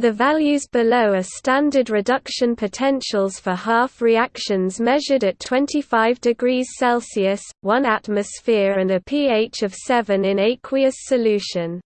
The values below are standard reduction potentials for half reactions measured at 25 degrees Celsius, 1 atmosphere and a pH of 7 in aqueous solution.